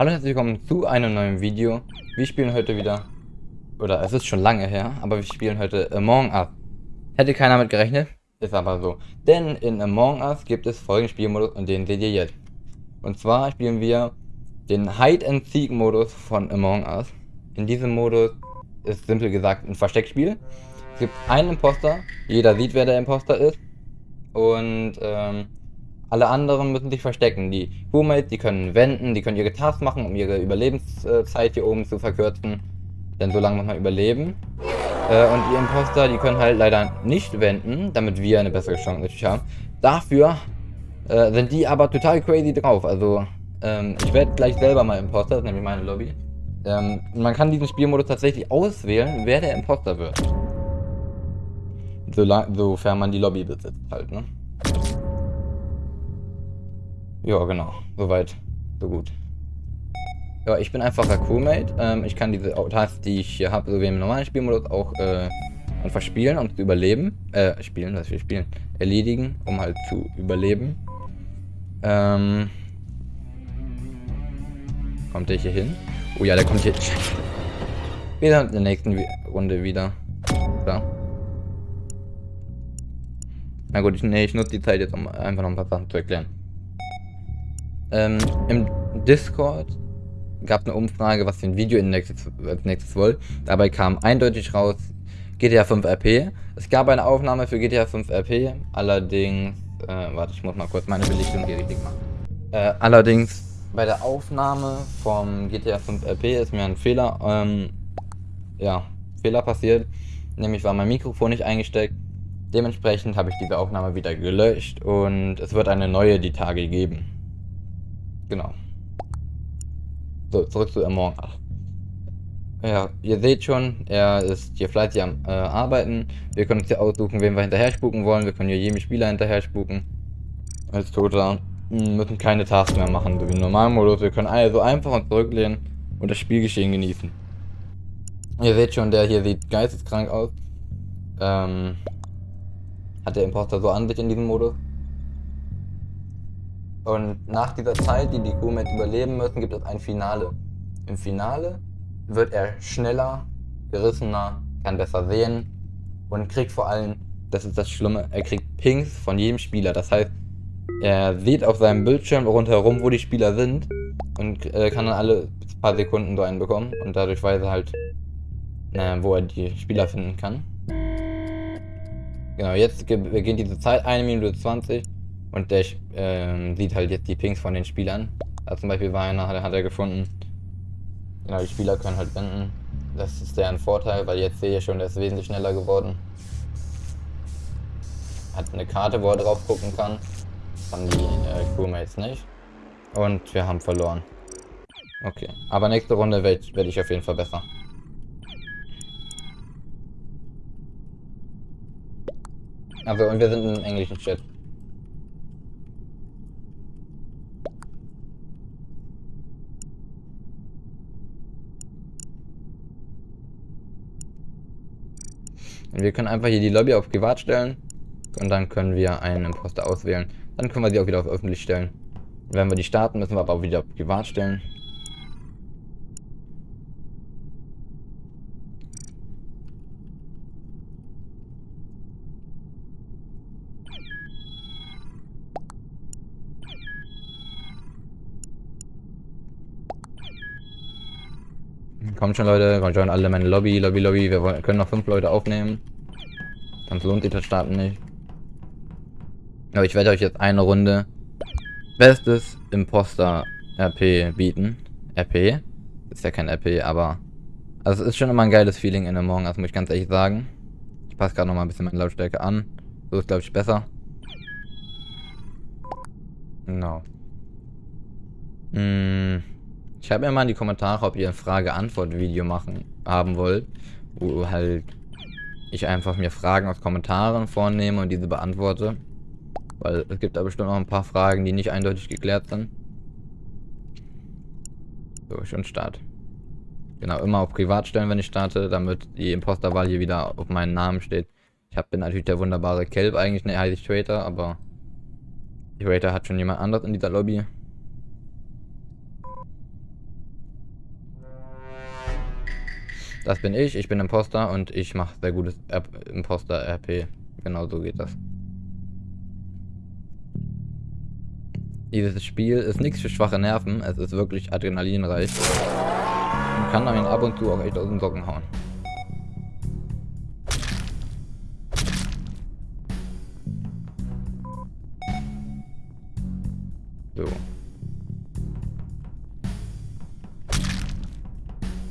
Hallo und herzlich willkommen zu einem neuen Video. Wir spielen heute wieder, oder es ist schon lange her, aber wir spielen heute Among Us. Hätte keiner mit gerechnet, ist aber so. Denn in Among Us gibt es folgenden Spielmodus und den seht ihr jetzt. Und zwar spielen wir den Hide-and-Seek-Modus von Among Us. In diesem Modus ist simpel gesagt ein Versteckspiel. Es gibt einen Imposter, jeder sieht, wer der Imposter ist. Und ähm, alle anderen müssen sich verstecken. Die Crewmates, die können wenden, die können ihre Tasks machen, um ihre Überlebenszeit hier oben zu verkürzen. Denn so lange muss man überleben. Äh, und die Imposter, die können halt leider nicht wenden, damit wir eine bessere Chance natürlich haben. Dafür äh, sind die aber total crazy drauf. Also, ähm, ich werde gleich selber mal Imposter, das ist nämlich meine Lobby. Ähm, man kann diesen Spielmodus tatsächlich auswählen, wer der Imposter wird. sofern man die Lobby besitzt halt, ne? Ja, genau. Soweit, so gut. Ja, ich bin einfacher Crewmate. Ähm, ich kann diese Tasks, die ich hier habe, so wie im normalen Spielmodus, auch äh, einfach spielen, um zu überleben. Äh, spielen, was wir spielen. Erledigen, um halt zu überleben. Ähm. Kommt der hier hin? Oh ja, der kommt hier. Wir sind in der nächsten Runde wieder. Da. Na gut, ich, nee, ich nutze die Zeit jetzt, um einfach noch ein paar Sachen zu erklären. Ähm, Im Discord gab eine Umfrage, was für ein Video nächstes, als nächstes wollt. Dabei kam eindeutig raus GTA 5 RP. Es gab eine Aufnahme für GTA 5 RP, allerdings, äh, warte, ich muss mal kurz meine Belichtung hier richtig machen. Äh, allerdings bei der Aufnahme vom GTA 5 RP ist mir ein Fehler, ähm, ja, Fehler passiert. Nämlich war mein Mikrofon nicht eingesteckt. Dementsprechend habe ich diese Aufnahme wieder gelöscht und es wird eine neue die Tage geben. Genau. So, zurück zu Among Us. Ja, ihr seht schon, er ist hier fleißig am äh, Arbeiten. Wir können uns hier aussuchen, wen wir hinterher spuken wollen. Wir können hier jedem Spieler hinterher spuken. Als Toter. Müssen keine Tasks mehr machen, so wie im normalen Modus. Wir können also einfach uns zurücklehnen und das Spielgeschehen genießen. Ihr seht schon, der hier sieht geisteskrank aus. Ähm, hat der Imposter so an sich in diesem Modus. Und nach dieser Zeit, die die Crewmates überleben müssen, gibt es ein Finale. Im Finale wird er schneller, gerissener, kann besser sehen und kriegt vor allem, das ist das Schlimme, er kriegt Pings von jedem Spieler. Das heißt, er sieht auf seinem Bildschirm rundherum, wo die Spieler sind und äh, kann dann alle paar Sekunden so einen bekommen und dadurch weiß er halt, äh, wo er die Spieler finden kann. Genau, jetzt beginnt diese Zeit, 1 Minute 20. Und der ähm, sieht halt jetzt die Pings von den Spielern. Also zum Beispiel war einer, hat, hat er gefunden. Genau, die Spieler können halt wenden. Das ist ein Vorteil, weil jetzt sehe ich schon, der ist wesentlich schneller geworden. Hat eine Karte, wo er drauf gucken kann. Das haben die äh, Crewmates nicht. Und wir haben verloren. Okay, aber nächste Runde werde werd ich auf jeden Fall besser. Also, und wir sind im englischen Chat. Wir können einfach hier die Lobby auf privat stellen. Und dann können wir einen Imposter auswählen. Dann können wir sie auch wieder auf öffentlich stellen. Wenn wir die starten, müssen wir aber auch wieder auf privat stellen. Kommt schon, Leute. Kommt schon alle meine Lobby, Lobby, Lobby. Wir wollen, können noch fünf Leute aufnehmen. Sonst lohnt sich das Starten nicht. Aber ich werde euch jetzt eine Runde Bestes Imposter RP bieten. RP? Ist ja kein RP, aber... Also es ist schon immer ein geiles Feeling in der Morgen, das muss ich ganz ehrlich sagen. Ich passe gerade noch mal ein bisschen meine Lautstärke an. So ist, glaube ich, besser. Genau. Mmh. Schreibt mir mal in die Kommentare, ob ihr ein Frage-Antwort-Video machen haben wollt, wo halt ich einfach mir Fragen aus Kommentaren vornehme und diese beantworte. Weil es gibt da bestimmt noch ein paar Fragen, die nicht eindeutig geklärt sind. So, schon Start. Genau, immer auf Privat stellen, wenn ich starte, damit die Imposterwahl hier wieder auf meinen Namen steht. Ich hab, bin natürlich der wunderbare Kelp eigentlich, ne, heiße ich Traitor, aber Traitor hat schon jemand anderes in dieser Lobby. Das bin ich, ich bin Imposter und ich mache sehr gutes Imposter-RP. Genau so geht das. Dieses Spiel ist nichts für schwache Nerven, es ist wirklich adrenalinreich. Und kann einen ab und zu auch echt aus den Socken hauen. So.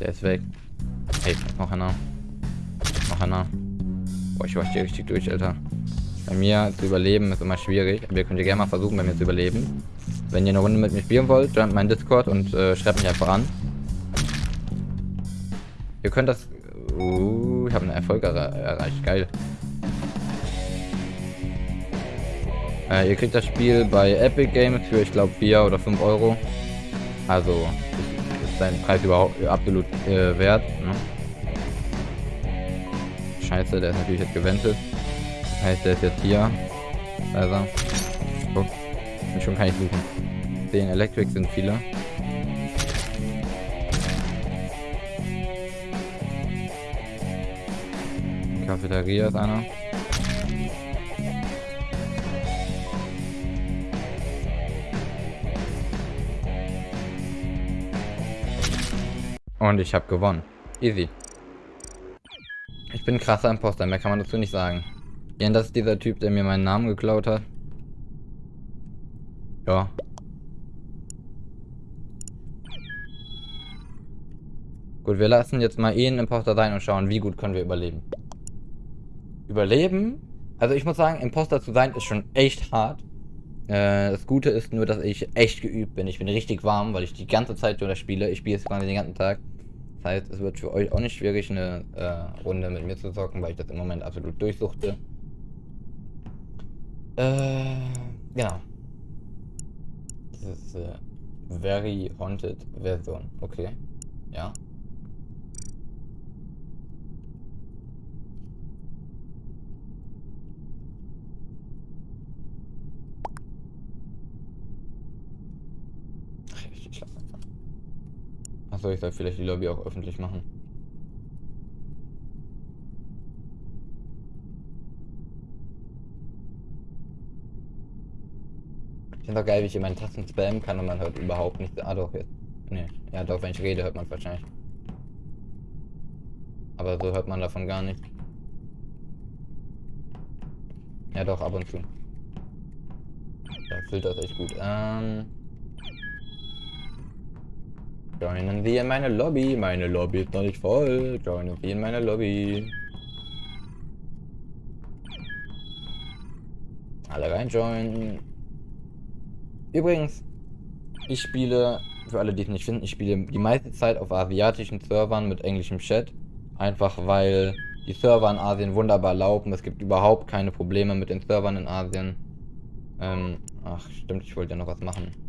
Der ist weg. Hey, noch einer. Noch einer. Boah, ich hier richtig durch, Alter. Bei mir zu überleben ist immer schwierig. Aber ihr könnt ja gerne mal versuchen, bei mir zu überleben. Wenn ihr eine Runde mit mir spielen wollt, joint meinen Discord und äh, schreibt mich einfach an. Ihr könnt das... Uh, ich habe einen Erfolg er erreicht. Geil. Äh, ihr kriegt das Spiel bei Epic Games für, ich glaube, 4 oder 5 Euro. Also, ist sein Preis überhaupt absolut äh, wert. Ne? Scheiße, der ist natürlich jetzt gewendet heißt, der ist jetzt hier. Also. Guck. Schon kann ich suchen. Den Electric sind viele. Cafeteria ist einer. Und ich habe gewonnen. Easy. Bin krasser Imposter, mehr kann man dazu nicht sagen. Ja, das ist dieser Typ, der mir meinen Namen geklaut hat. Ja. Gut, wir lassen jetzt mal ihn Imposter sein und schauen, wie gut können wir überleben. Überleben? Also ich muss sagen, Imposter zu sein ist schon echt hart. Äh, das Gute ist nur, dass ich echt geübt bin. Ich bin richtig warm, weil ich die ganze Zeit durch spiele. Ich spiele jetzt quasi den ganzen Tag. Heißt, es wird für euch auch nicht schwierig, eine äh, Runde mit mir zu zocken, weil ich das im Moment absolut durchsuchte. Äh, genau. Das ist äh, Very Haunted Version. Okay. Ja. Ach, ich Achso, ich soll vielleicht die Lobby auch öffentlich machen. Ich finde auch geil, wie ich in meinen Tasten spammen kann und man hört überhaupt nichts. Ah doch, jetzt. Nee. Ja doch, wenn ich rede, hört man wahrscheinlich. Aber so hört man davon gar nichts. Ja doch, ab und zu. Der Filter ist echt gut. Ähm. Joinen Sie in meine Lobby. Meine Lobby ist noch nicht voll. Joinen Sie in meine Lobby. Alle rein joinen. Übrigens, ich spiele, für alle, die es nicht finden, ich spiele die meiste Zeit auf asiatischen Servern mit englischem Chat. Einfach weil die Server in Asien wunderbar laufen. Es gibt überhaupt keine Probleme mit den Servern in Asien. Ähm, ach stimmt, ich wollte ja noch was machen.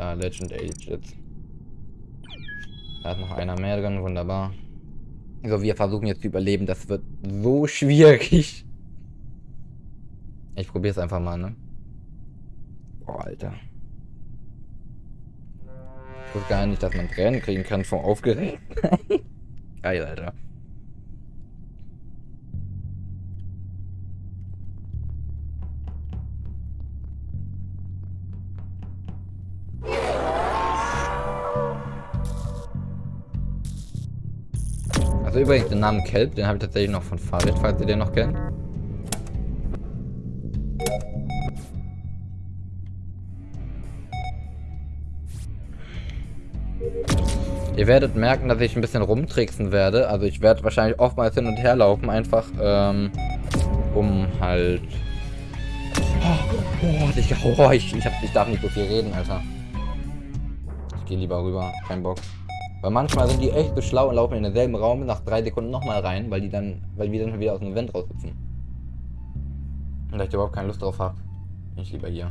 Da, Legend Ages. Da ist noch einer mehr drin, wunderbar. So, wir versuchen jetzt zu überleben. Das wird so schwierig. Ich probiere es einfach mal, ne? Boah, Alter. Ich wusste gar nicht, dass man Tränen kriegen kann vom Aufgeregt. Geil, Alter. Übrigens den Namen Kelp, den habe ich tatsächlich noch von Farid, falls ihr den noch kennt. Ihr werdet merken, dass ich ein bisschen rumtricksen werde. Also ich werde wahrscheinlich oftmals hin und her laufen, einfach ähm, um halt... Oh, oh, ich, oh ich, ich, hab, ich darf nicht so viel reden, Alter. Ich gehe lieber rüber, kein Bock. Weil manchmal sind die echt so schlau und laufen in denselben Raum nach drei Sekunden nochmal rein, weil die dann, weil wir dann wieder aus dem Event raushüpfen. Und da ich überhaupt keine Lust drauf habe, bin ich lieber hier.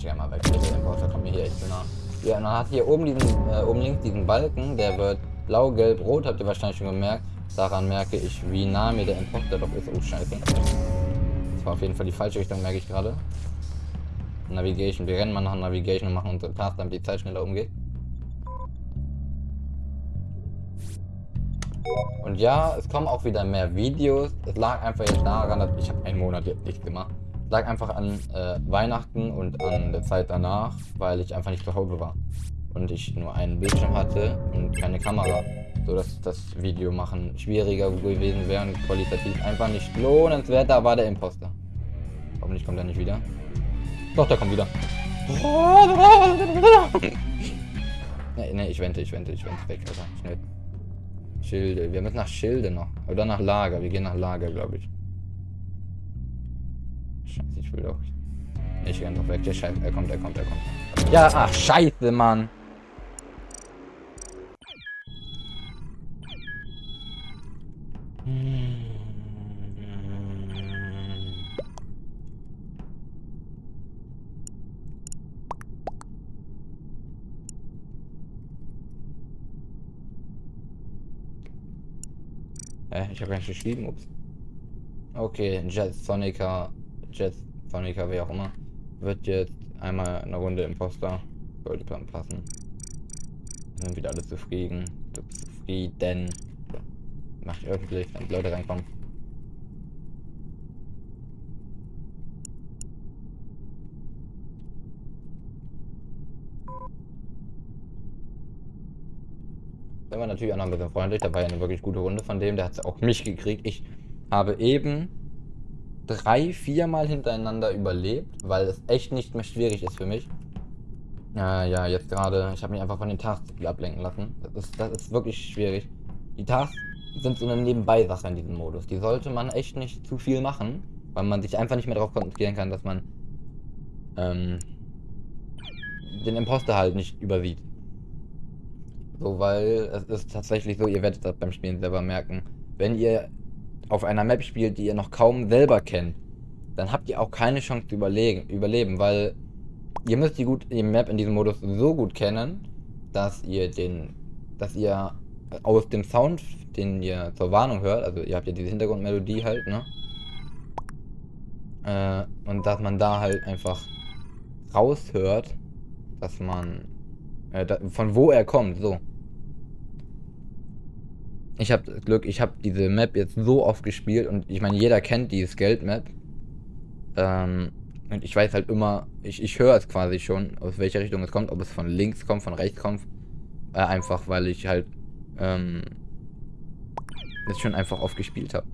ich gerne mal weg. Der Importer kommt mir hier echt nah. Ja, und dann hat hier oben diesen, äh, oben links diesen Balken, der wird blau, gelb, rot, habt ihr wahrscheinlich schon gemerkt. Daran merke ich, wie nah mir der Imposter doch ist. Oh, scheiße. Das war auf jeden Fall die falsche Richtung, merke ich gerade. Navigation. Wir rennen mal nach Navigation und machen unsere Task, damit die Zeit schneller umgeht. Und ja, es kommen auch wieder mehr Videos. Es lag einfach jetzt daran, dass ich habe einen Monat jetzt nichts gemacht. Es lag einfach an äh, Weihnachten und an der Zeit danach, weil ich einfach nicht zu Hause war. Und ich nur einen Bildschirm hatte und keine Kamera. So dass das Video machen schwieriger gewesen wäre und qualitativ einfach nicht lohnenswert. Da war der Imposter. Hoffentlich kommt er nicht wieder. Doch, der kommt wieder. ne, ne, ich wente, ich wente, ich wente weg, Alter. Schnell. Schilde. Wir müssen nach Schilde noch. Oder nach Lager. Wir gehen nach Lager, glaube ich. Scheiße, ich will doch. Ich renn doch weg. Der Scheiße. Er kommt, er kommt, er kommt. Ja, ach, scheiße, Mann. Äh, ich habe gar nicht geschrieben, ups. Okay, Jet Sonica, Jet Sonica, wer auch immer, wird jetzt einmal eine Runde Imposter. Sollte dann passen. Sind wieder alle zufrieden. Zufrieden. Mach ich öffentlich, wenn die Leute reinkommen. Der war natürlich auch noch ein bisschen freundlich. Da war ja eine wirklich gute Runde von dem. Der hat es auch mich gekriegt. Ich habe eben drei, viermal hintereinander überlebt, weil es echt nicht mehr schwierig ist für mich. Ja, ja, jetzt gerade, ich habe mich einfach von den Tasks ablenken lassen. Das ist, das ist wirklich schwierig. Die Tasks sind so eine Nebenbei-Sache in diesem Modus. Die sollte man echt nicht zu viel machen, weil man sich einfach nicht mehr darauf konzentrieren kann, dass man ähm, den Imposter halt nicht übersieht. So, weil es ist tatsächlich so, ihr werdet das beim Spielen selber merken. Wenn ihr auf einer Map spielt, die ihr noch kaum selber kennt, dann habt ihr auch keine Chance zu überlegen, überleben, weil ihr müsst die, gut, die Map in diesem Modus so gut kennen, dass ihr den, dass ihr aus dem Sound, den ihr zur Warnung hört, also ihr habt ja diese Hintergrundmelodie halt, ne? Äh, und dass man da halt einfach raushört, dass man, äh, da, von wo er kommt, so. Ich habe Glück, ich habe diese Map jetzt so oft gespielt und ich meine, jeder kennt dieses Geld-Map. Ähm, und ich weiß halt immer, ich, ich höre es quasi schon, aus welcher Richtung es kommt, ob es von links kommt, von rechts kommt. Äh, einfach, weil ich halt ähm, das schon einfach oft gespielt habe.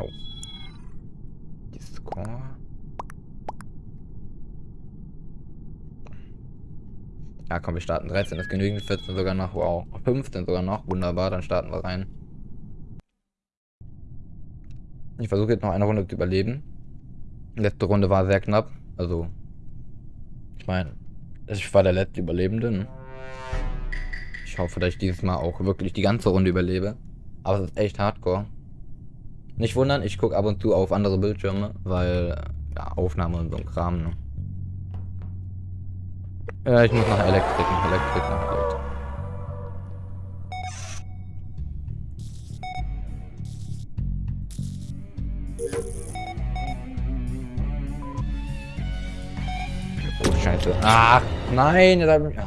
Oh. Die Ja, komm, wir starten 13 ist genügend, 14 sogar noch, wow. 15 sogar noch, wunderbar, dann starten wir rein. Ich versuche jetzt noch eine Runde zu überleben. Letzte Runde war sehr knapp, also ich meine, ich war der letzte Überlebende. Ne? Ich hoffe, dass ich dieses Mal auch wirklich die ganze Runde überlebe. Aber es ist echt hardcore. Nicht wundern, ich gucke ab und zu auf andere Bildschirme, weil ja, Aufnahme und so ein Kram. Ne? Äh, ich muss nach Elektrik, nach Elektrik, nach Elektrik. Scheiße. Ach, nein, da habe ich...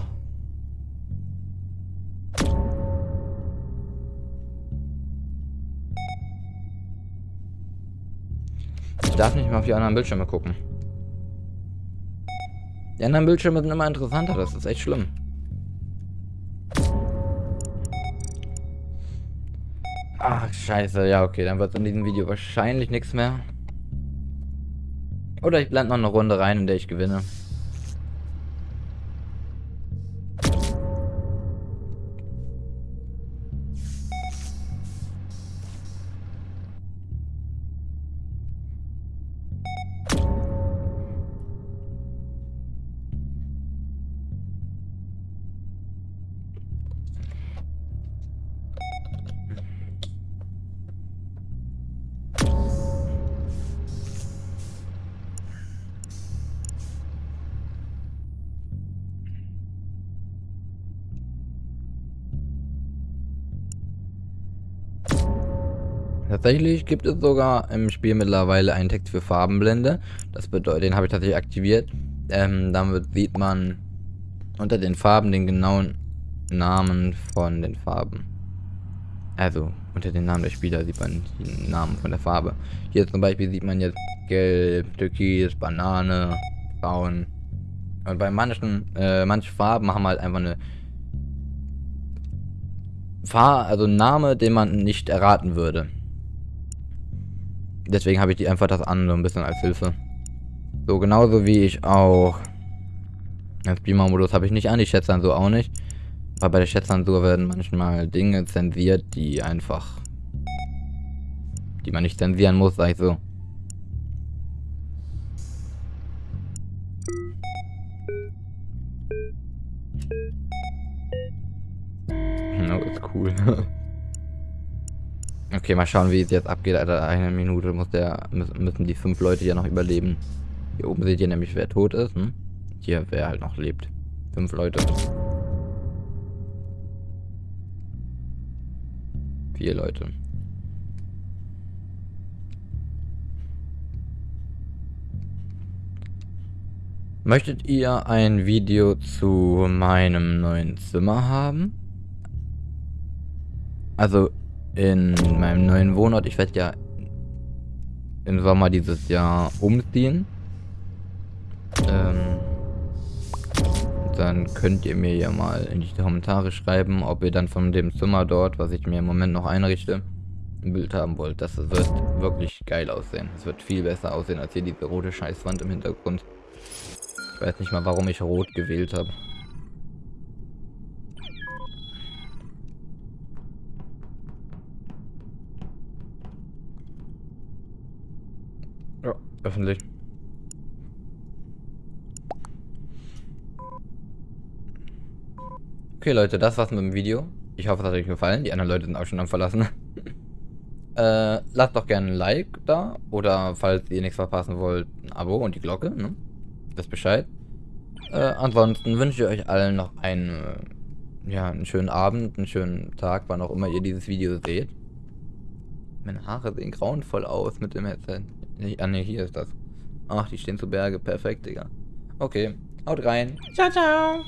Ich darf nicht mehr auf die anderen Bildschirme gucken. Die anderen Bildschirme sind immer interessanter, das ist echt schlimm. Ach, scheiße. Ja, okay, dann wird in diesem Video wahrscheinlich nichts mehr. Oder ich blende noch eine Runde rein, in der ich gewinne. Tatsächlich gibt es sogar im Spiel mittlerweile einen Text für Farbenblende. Das bedeutet, den habe ich tatsächlich aktiviert. Ähm, damit sieht man unter den Farben den genauen Namen von den Farben. Also, unter den Namen der Spieler sieht man die Namen von der Farbe. Hier zum Beispiel sieht man jetzt Gelb, Türkis, Banane, Braun. Und bei manchen, äh, manche Farben haben halt einfach eine Fahr also Name, den man nicht erraten würde. Deswegen habe ich die einfach das an, so ein bisschen als Hilfe. So, genauso wie ich auch... Das Beamer-Modus habe ich nicht an, die Schätzansur auch nicht. Aber bei der Schätzansur werden manchmal Dinge zensiert, die einfach... Die man nicht zensieren muss, sag ich so. Oh, ist cool. okay, mal schauen, wie es jetzt abgeht, Alter. Eine Minute muss der, müssen die fünf Leute ja noch überleben. Hier oben seht ihr nämlich, wer tot ist. Hm? Hier, wer halt noch lebt. Fünf Leute. Vier Leute. Möchtet ihr ein Video zu meinem neuen Zimmer haben? Also in meinem neuen Wohnort, ich werde ja im Sommer dieses Jahr umziehen. Ähm, dann könnt ihr mir ja mal in die Kommentare schreiben, ob ihr dann von dem Zimmer dort, was ich mir im Moment noch einrichte, ein Bild haben wollt. Das wird wirklich geil aussehen. Es wird viel besser aussehen als hier diese rote Scheißwand im Hintergrund. Ich weiß nicht mal, warum ich rot gewählt habe. Öffentlich. Okay, Leute, das war's mit dem Video. Ich hoffe, es hat euch gefallen. Die anderen Leute sind auch schon am Verlassen. äh, lasst doch gerne ein Like da. Oder falls ihr nichts verpassen wollt, ein Abo und die Glocke. Ne? Wisst Bescheid. Äh, ansonsten wünsche ich euch allen noch einen, ja, einen schönen Abend, einen schönen Tag, wann auch immer ihr dieses Video seht. Meine Haare sehen grauenvoll aus mit dem Headset. Ah ne, hier ist das. Ach, die stehen zu Berge. Perfekt, Digga. Okay, haut rein. Ciao, ciao.